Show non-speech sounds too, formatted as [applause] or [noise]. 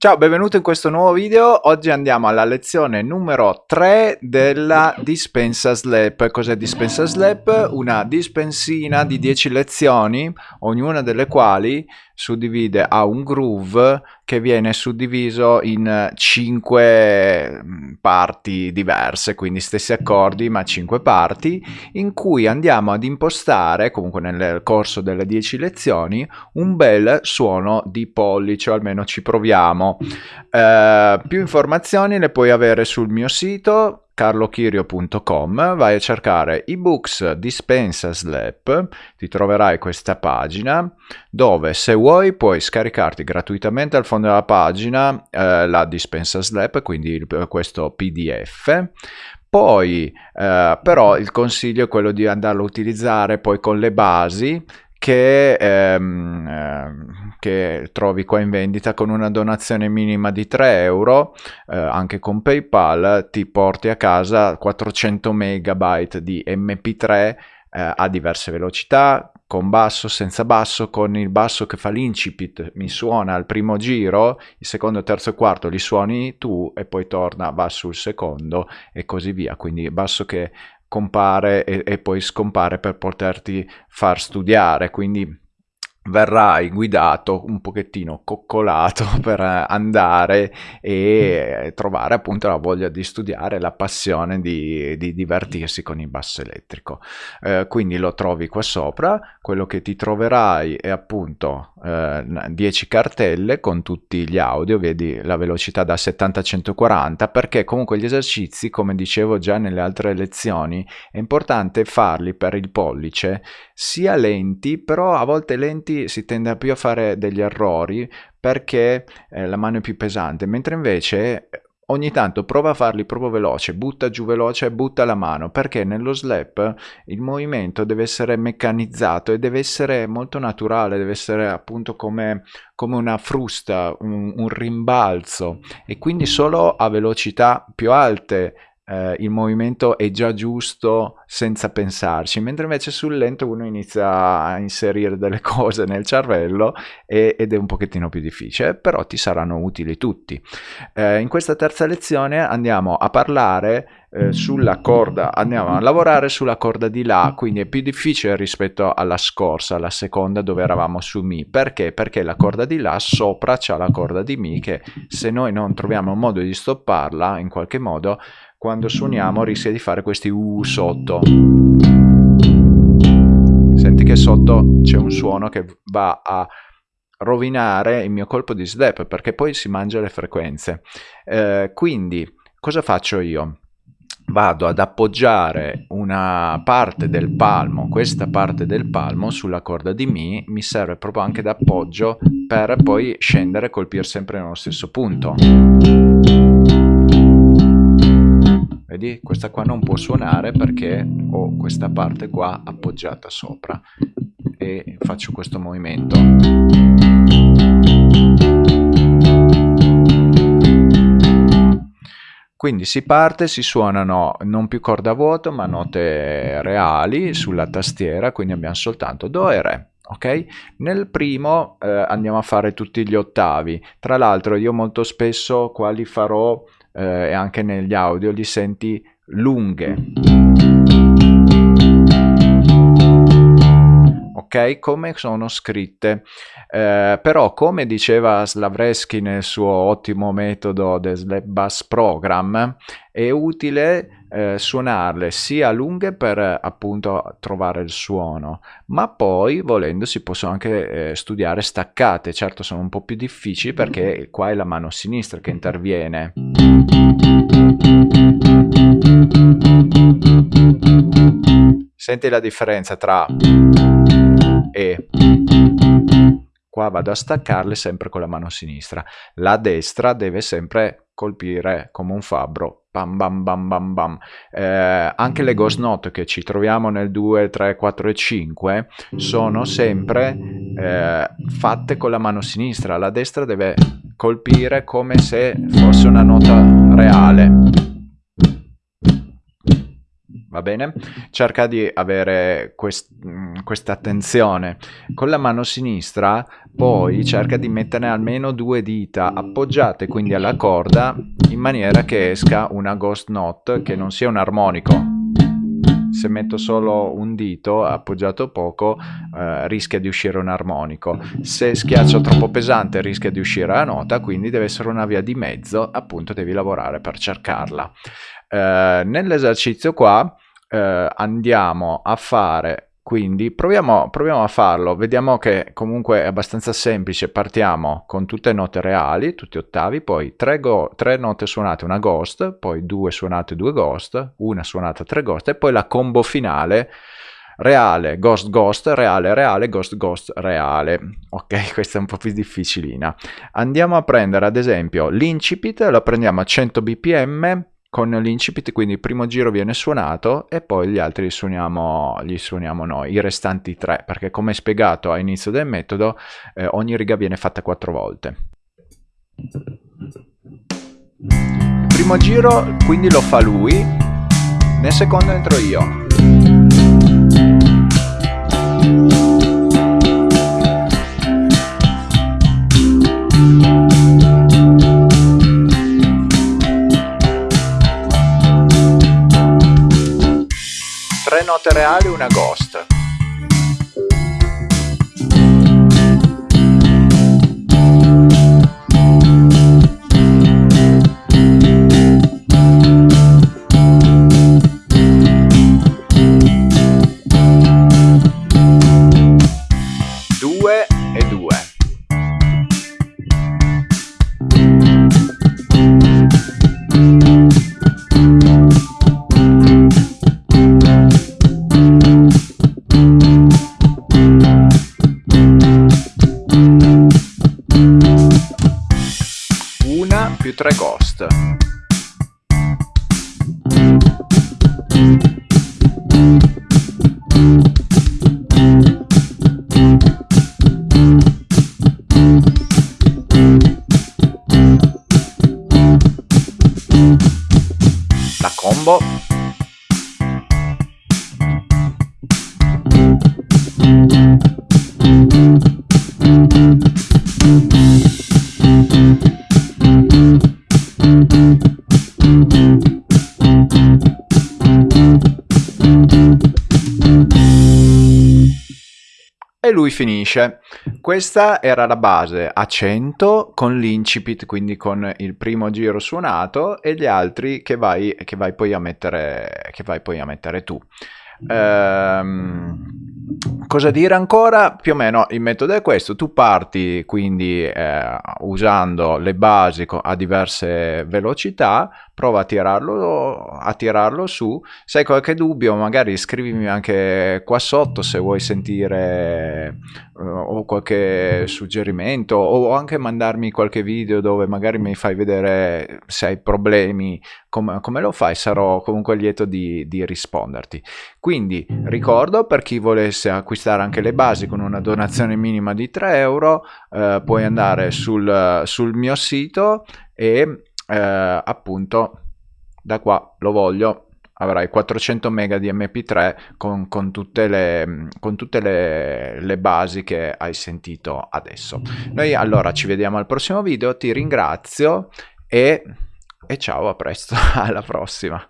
Ciao, benvenuto in questo nuovo video. Oggi andiamo alla lezione numero 3 della dispensa slap. Cos'è dispensa slap? Una dispensina di 10 lezioni, ognuna delle quali suddivide a un groove che viene suddiviso in 5 mm, parti diverse, quindi stessi accordi ma 5 parti, in cui andiamo ad impostare, comunque nel corso delle 10 lezioni, un bel suono di pollice, o almeno ci proviamo. Eh, più informazioni le puoi avere sul mio sito carlochirio.com, vai a cercare ebooks dispensa slap, ti troverai questa pagina dove se vuoi puoi scaricarti gratuitamente al fondo della pagina eh, la dispensa slap, quindi questo pdf, poi eh, però il consiglio è quello di andarlo a utilizzare poi con le basi che, ehm, ehm, che, trovi qua in vendita con una donazione minima di 3 euro, eh, anche con PayPal, ti porti a casa 400 megabyte di MP3 eh, a diverse velocità, con basso, senza basso, con il basso che fa l'incipit, mi suona al primo giro, il secondo, terzo e quarto li suoni tu e poi torna, va sul secondo e così via. Quindi basso che compare e, e poi scompare per poterti far studiare, quindi verrai guidato un pochettino coccolato [laughs] per andare e trovare appunto la voglia di studiare, la passione di, di divertirsi con il basso elettrico. Eh, quindi lo trovi qua sopra, quello che ti troverai è appunto eh, 10 cartelle con tutti gli audio, vedi la velocità da 70 a 140 perché comunque gli esercizi, come dicevo già nelle altre lezioni, è importante farli per il pollice sia lenti, però a volte lenti si tende più a fare degli errori perché eh, la mano è più pesante, mentre invece eh, ogni tanto prova a farli proprio veloce, butta giù veloce e butta la mano, perché nello slap il movimento deve essere meccanizzato e deve essere molto naturale, deve essere appunto come, come una frusta, un, un rimbalzo e quindi solo a velocità più alte eh, il movimento è già giusto senza pensarci, mentre invece sul lento uno inizia a inserire delle [laughs] cose nel cervello e, ed è un pochettino più difficile, però ti saranno utili tutti. Eh, in questa terza lezione andiamo a parlare eh, sulla corda, andiamo a lavorare sulla corda di La, quindi è più difficile rispetto alla scorsa, alla seconda dove eravamo su Mi. Perché? Perché la corda di La sopra c'è la corda di Mi che se noi non troviamo un modo di stopparla in qualche modo quando suoniamo rischia di fare questi U sotto. Senti che sotto c'è un suono che va a rovinare il mio colpo di slap perché poi si mangia le frequenze. Eh, quindi cosa faccio io? Vado ad appoggiare una parte del palmo, questa parte del palmo sulla corda di Mi, mi serve proprio anche d'appoggio per poi scendere e colpire sempre nello stesso punto. Vedi, questa qua non può suonare perché ho questa parte qua appoggiata sopra e faccio questo movimento. Quindi si parte, si suonano non più corda vuoto ma note reali sulla tastiera, quindi abbiamo soltanto Do e Re. Ok? Nel primo eh, andiamo a fare tutti gli ottavi. Tra l'altro io molto spesso qua li farò eh, e anche negli audio li senti lunghe. Ok, come sono scritte. Eh, però, come diceva Slavresky nel suo ottimo metodo del Slap Bass Program, è utile eh, suonarle sia lunghe per appunto trovare il suono, ma poi volendo si possono anche eh, studiare staccate. Certo, sono un po' più difficili perché qua è la mano sinistra che interviene. Senti la differenza tra e qua vado a staccarle sempre con la mano sinistra. La destra deve sempre colpire come un fabbro bam bam bam bam bam. Eh, anche le ghost note che ci troviamo nel 2, 3, 4 e 5 sono sempre eh, fatte con la mano sinistra, la destra deve colpire come se fosse una nota reale. Va bene? Cerca di avere quest- questa attenzione. Con la mano sinistra poi cerca di mettere almeno due dita appoggiate quindi alla corda in maniera che esca una ghost note che non sia un armonico. Se metto solo un dito appoggiato poco eh, rischia di uscire un armonico. Se schiaccio troppo pesante rischia di uscire la nota, quindi deve essere una via di mezzo, appunto devi lavorare per cercarla. Eh, nell'esercizio qua eh, andiamo a fare quindi proviamo, proviamo, a farlo, vediamo che comunque è abbastanza semplice, partiamo con tutte note reali, tutti ottavi, poi tre, go, tre note suonate, una ghost, poi due suonate, due ghost, una suonata, tre ghost e poi la combo finale reale, ghost, ghost, reale, reale, ghost, ghost, reale. Ok, [laughs] questa è un po' più difficilina. Andiamo a prendere ad esempio l'incipit, lo prendiamo a 100 bpm, con l'incipit, quindi il primo giro viene suonato e poi gli altri li suoniamo, li suoniamo noi, i restanti tre, perché come spiegato all'inizio del metodo, eh, ogni riga viene fatta quattro volte. Il primo giro quindi lo fa lui, nel secondo entro io. Note reali una ghost. 3 ghost. La combo lui finisce. Questa era la base a 100 con l'incipit, quindi con il primo giro suonato e gli altri che vai, che vai, poi, a mettere, che vai poi a mettere tu. Ehm, cosa dire ancora? Più o meno il metodo è questo, tu parti quindi eh, usando le basi a diverse velocità, prova a tirarlo, a tirarlo su, se hai qualche dubbio magari scrivimi anche qua sotto se vuoi sentire uh, o qualche suggerimento o anche mandarmi qualche video dove magari mi fai vedere se hai problemi, com come lo fai, sarò comunque lieto di, di risponderti. Quindi ricordo per chi volesse acquistare anche le basi con una donazione minima di 3 euro, eh, puoi andare sul, sul mio sito e eh, appunto da qua lo voglio. Avrai 400 mega di mp3 con, con tutte, le, con tutte le, le, basi che hai sentito adesso. Noi allora ci vediamo al prossimo video ti ringrazio e, e ciao a presto [laughs] alla prossima